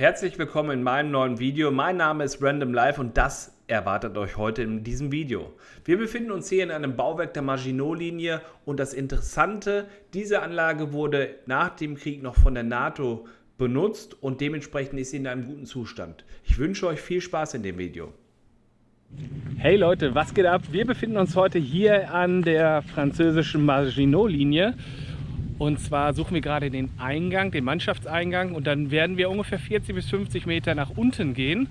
Herzlich willkommen in meinem neuen Video. Mein Name ist Random Life und das erwartet euch heute in diesem Video. Wir befinden uns hier in einem Bauwerk der Maginot-Linie und das Interessante, diese Anlage wurde nach dem Krieg noch von der NATO benutzt und dementsprechend ist sie in einem guten Zustand. Ich wünsche euch viel Spaß in dem Video. Hey Leute, was geht ab? Wir befinden uns heute hier an der französischen Maginot-Linie und zwar suchen wir gerade den Eingang, den Mannschaftseingang und dann werden wir ungefähr 40 bis 50 Meter nach unten gehen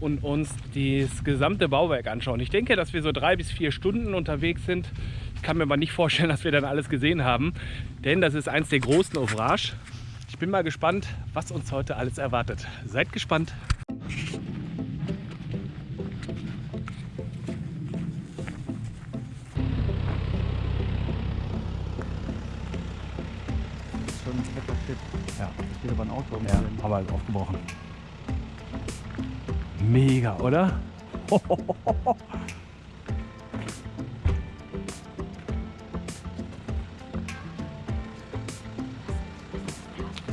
und uns das gesamte Bauwerk anschauen. Ich denke, dass wir so drei bis vier Stunden unterwegs sind. Ich kann mir aber nicht vorstellen, dass wir dann alles gesehen haben, denn das ist eins der großen Ouvrages. Ich bin mal gespannt, was uns heute alles erwartet. Seid gespannt! Ja, steht aber ein Auto. Ja, aber halt aufgebrochen. Mega, oder?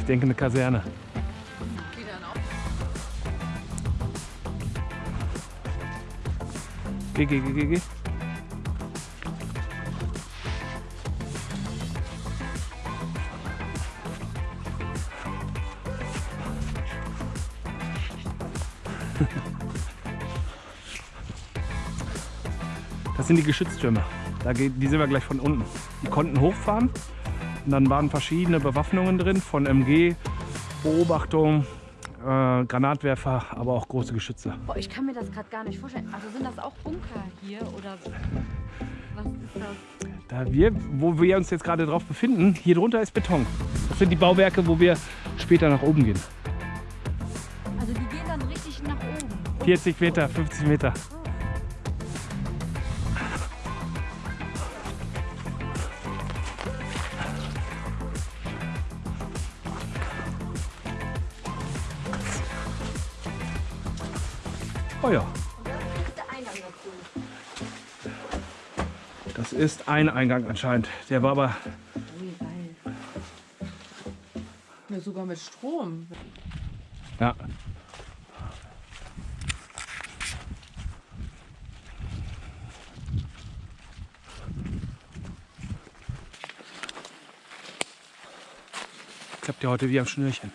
Ich denke eine Kaserne. Geh, geh, geh, geh, geh. Das sind die Geschütztürme. Da geht, die sehen wir gleich von unten. Die konnten hochfahren und dann waren verschiedene Bewaffnungen drin von MG, Beobachtung, äh, Granatwerfer, aber auch große Geschütze. Boah, ich kann mir das gerade gar nicht vorstellen. Also sind das auch Bunker hier oder was ist das? Da wir, wo wir uns jetzt gerade drauf befinden, hier drunter ist Beton. Das sind die Bauwerke, wo wir später nach oben gehen. 40 Meter, 50 Meter. Oh ja, das ist ein Eingang anscheinend. Der war aber. Ja, sogar mit Strom. ja. Ja heute wie am Schnürchen.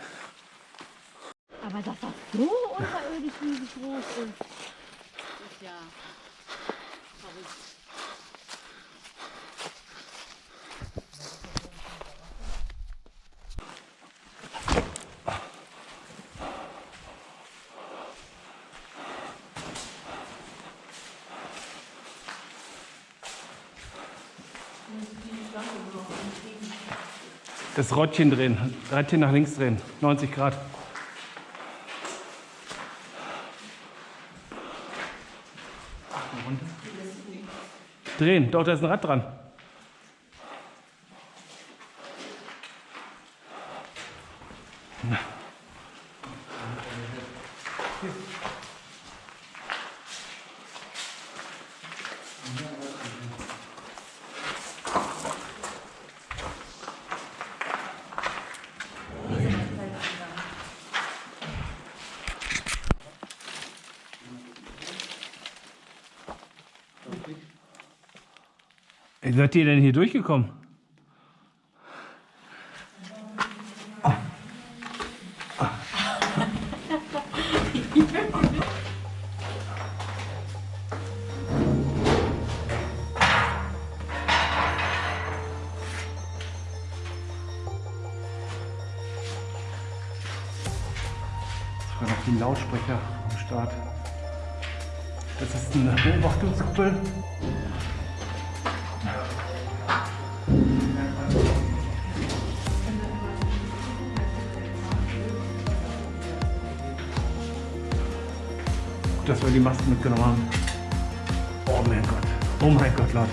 Aber dass das so unterirdisch riesig groß ist. Das Rottchen drehen, Rädchen nach links drehen, 90 Grad. Drehen, doch, da ist ein Rad dran. Wie seid ihr denn hier durchgekommen? Sogar noch die Lautsprecher am Start. Das ist eine Beobachtungskuppel. Dass wir die Masken mitgenommen haben. Oh mein Gott. Oh mein Gott, Leute.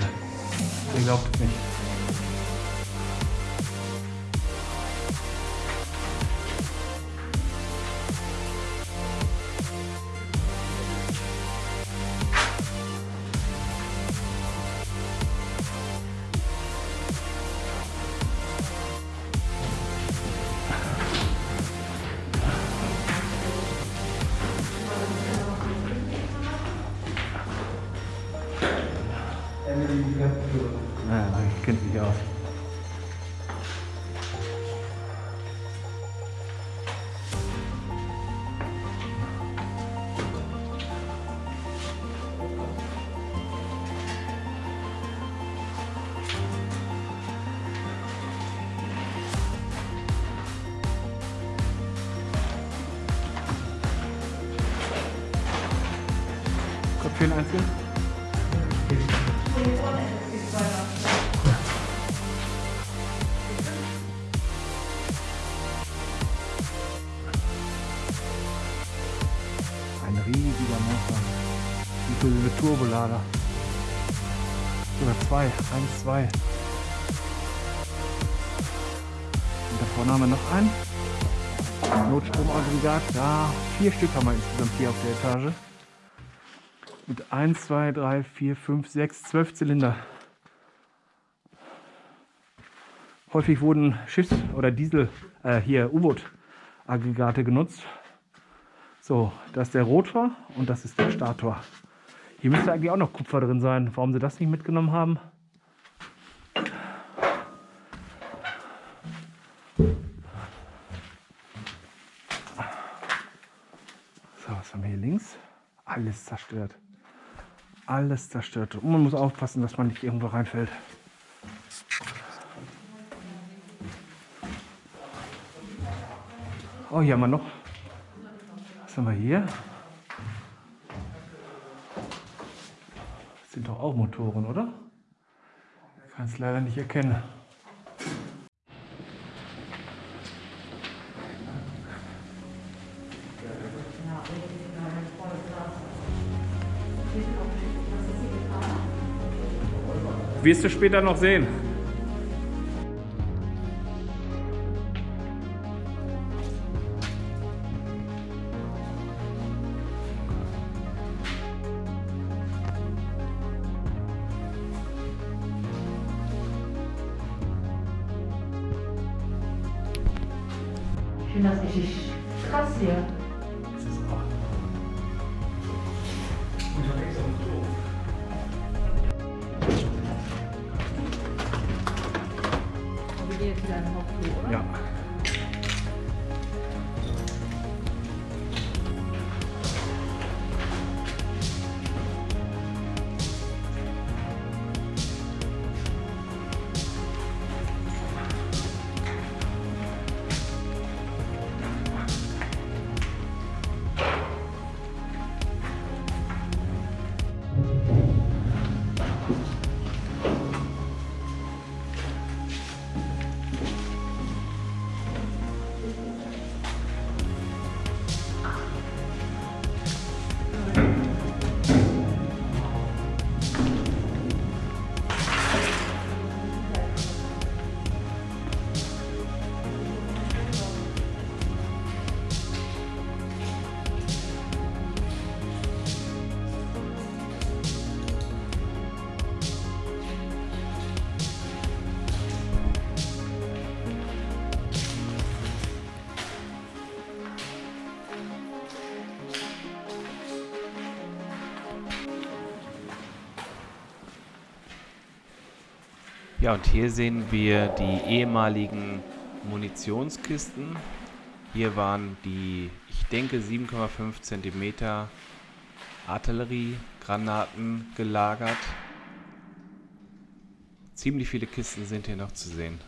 Ihr glaubt es nicht. Kommt für ein riesiger Motor. Inklusive Turbolader. Sogar zwei. Eins, zwei. Und da vorne haben wir noch einen. Notstromaggregat. Da vier Stück haben wir insgesamt hier auf der Etage. Mit 1, 2, 3, 4, 5, 6, 12 Zylinder. Häufig wurden Schiffs- oder Diesel, äh, hier U-Boot-Aggregate genutzt. So, das ist der Rotor und das ist der Stator. Hier müsste eigentlich auch noch Kupfer drin sein. Warum sie das nicht mitgenommen haben? So, was haben wir hier links? Alles zerstört. Alles zerstört. Und man muss aufpassen, dass man nicht irgendwo reinfällt. Oh, hier haben wir noch. Was haben wir hier? Das sind doch auch Motoren, oder? Ich kann es leider nicht erkennen. Wirst du später noch sehen. Ich finde das richtig krass hier. Ja, und hier sehen wir die ehemaligen Munitionskisten. Hier waren die, ich denke, 7,5 cm Artilleriegranaten gelagert. Ziemlich viele Kisten sind hier noch zu sehen.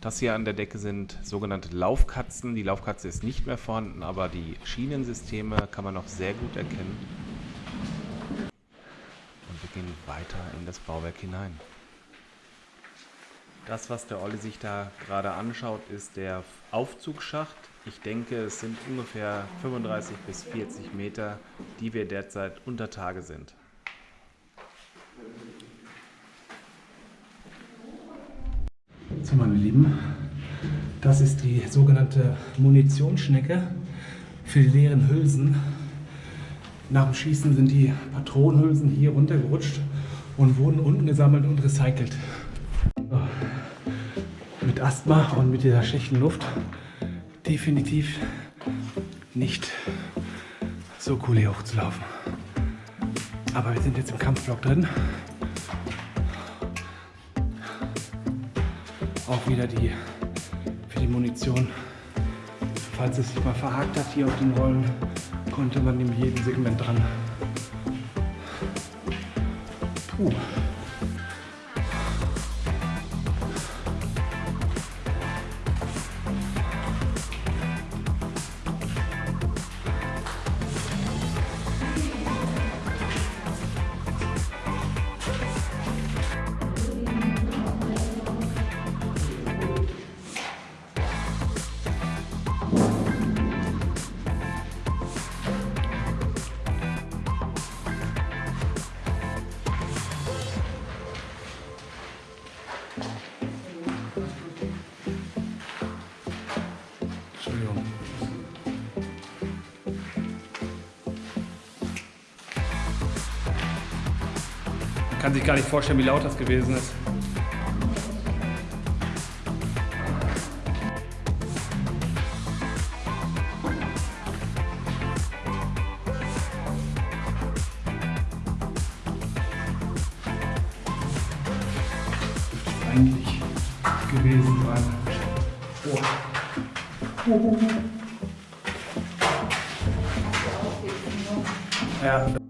Das hier an der Decke sind sogenannte Laufkatzen. Die Laufkatze ist nicht mehr vorhanden, aber die Schienensysteme kann man noch sehr gut erkennen. Und wir gehen weiter in das Bauwerk hinein. Das, was der Olli sich da gerade anschaut, ist der Aufzugsschacht. Ich denke, es sind ungefähr 35 bis 40 Meter, die wir derzeit unter Tage sind. So, meine Lieben, das ist die sogenannte Munitionsschnecke für die leeren Hülsen. Nach dem Schießen sind die Patronenhülsen hier runtergerutscht und wurden unten gesammelt und recycelt mit Asthma und mit dieser schlechten Luft definitiv nicht so cool hier hochzulaufen. Aber wir sind jetzt im Kampfblock drin. Auch wieder die für die Munition. Falls es sich mal verhakt hat hier auf den Rollen, konnte man in jedem Segment dran. Puh. Kann sich gar nicht vorstellen, wie laut das gewesen ist. Eigentlich gewesen sein. Ja.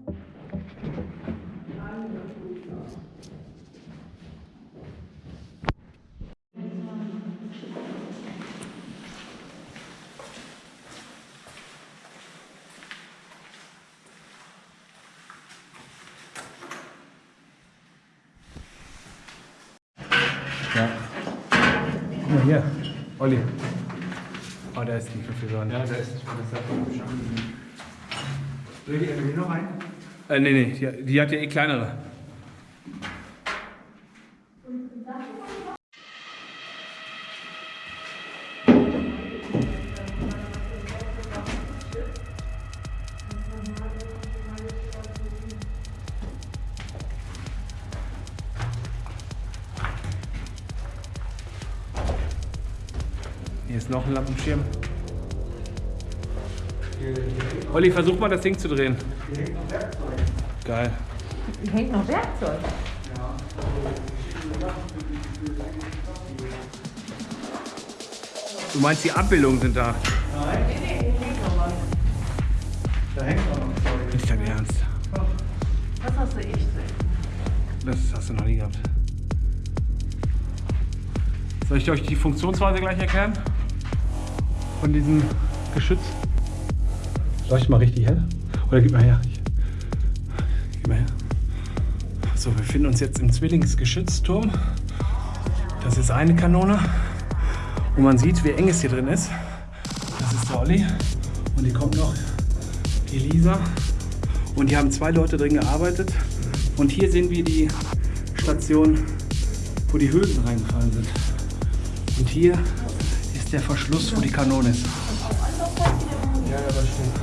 Ja. Guck mal hier, Olli. Oh, da ist die Verführerin. Ja, da ist Soll die Emily noch rein? Äh, nee, nee, die, die hat ja eh kleinere. Hier ist noch ein Lampenschirm. Olli, versuch mal das Ding zu drehen. Geil. Hier hängt noch Werkzeug. Du meinst, die Abbildungen sind da? Da hängt auch noch Zeug. Nicht dein Ernst. Das hast du echt drin. Das hast du noch nie gehabt. Soll ich euch die Funktionsweise gleich erklären? Von diesem Geschütz? Leuchtet mal richtig hell? Oder gib mal her. Gib mal her. So, wir befinden uns jetzt im Zwillingsgeschützturm. Das ist eine Kanone. Und man sieht, wie eng es hier drin ist. Das ist der Olli. Und hier kommt noch die Lisa. Und hier haben zwei Leute drin gearbeitet. Und hier sehen wir die Station, wo die Hülsen reingefallen sind. Und hier ist der Verschluss, wo die Kanone ist. Ja, das stimmt.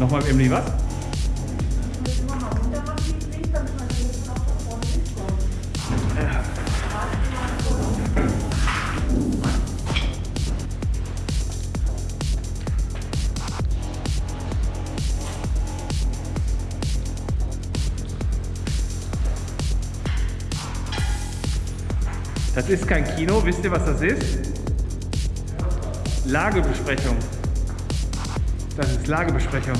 Nochmal Emily, was? Das ist kein Kino, wisst ihr, was das ist? Lagebesprechung. Das ist Lagebesprechung.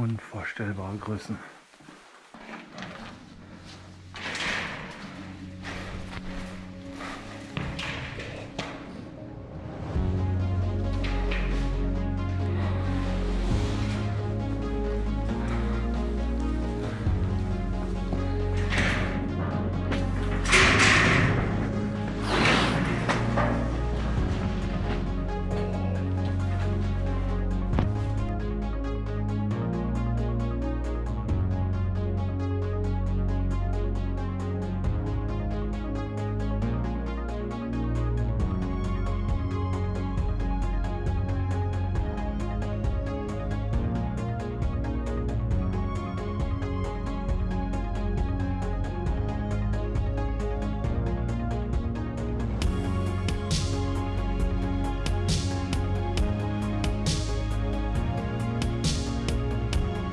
Unvorstellbare Größen.